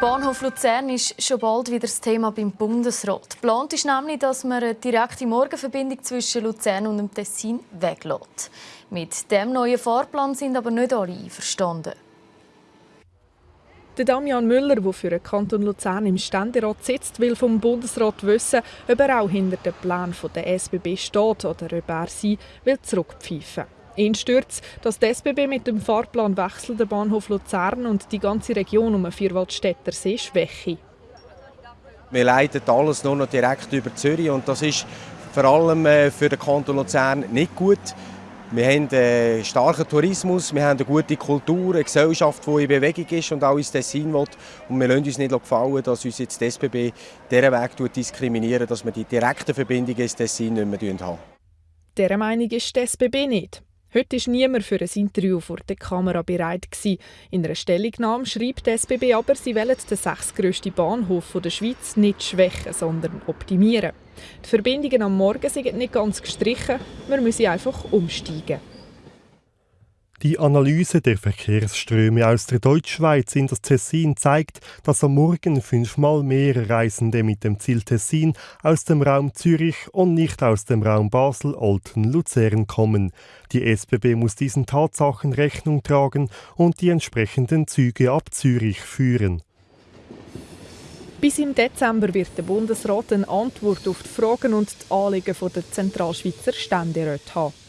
Der Bahnhof Luzern ist schon bald wieder das Thema beim Bundesrat. Geplant ist nämlich, dass man eine direkte Morgenverbindung zwischen Luzern und dem Tessin weglässt. Mit dem neuen Fahrplan sind aber nicht alle einverstanden. Der Damian Müller, der für den Kanton Luzern im Ständerat sitzt, will vom Bundesrat wissen, ob er auch hinter den Plänen der SBB steht oder ob er sie will zurückpfeifen Ihn stört dass die SBB mit dem Fahrplanwechsel den Bahnhof Luzern und die ganze Region um den Vierwaldstätter See schwäche. Wir leiten alles nur noch direkt über Zürich und das ist vor allem äh, für den Kanton Luzern nicht gut. Wir haben einen starken Tourismus, wir haben eine gute Kultur, eine Gesellschaft, die in Bewegung ist und auch ins Tessin will. Und wir lassen uns nicht gefallen, dass uns jetzt die SBB diesen Weg diskriminieren, dass wir die direkten Verbindungen ins Tessin nicht mehr haben. Dieser Meinung ist die SBB nicht. Heute war niemand für ein Interview vor der Kamera bereit. In einer Stellungnahme schreibt die SBB aber, sie wollen den sechstgrössten Bahnhof der Schweiz nicht schwächen, sondern optimieren. Die Verbindungen am Morgen sind nicht ganz gestrichen, man müsse einfach umsteigen. Die Analyse der Verkehrsströme aus der Deutschschweiz in das Tessin zeigt, dass am Morgen fünfmal mehr Reisende mit dem Ziel Tessin aus dem Raum Zürich und nicht aus dem Raum Basel, Olten, Luzern kommen. Die SBB muss diesen Tatsachen Rechnung tragen und die entsprechenden Züge ab Zürich führen. Bis im Dezember wird der Bundesrat eine Antwort auf die Fragen und die Anliegen der Zentralschweizer Ständeräte haben.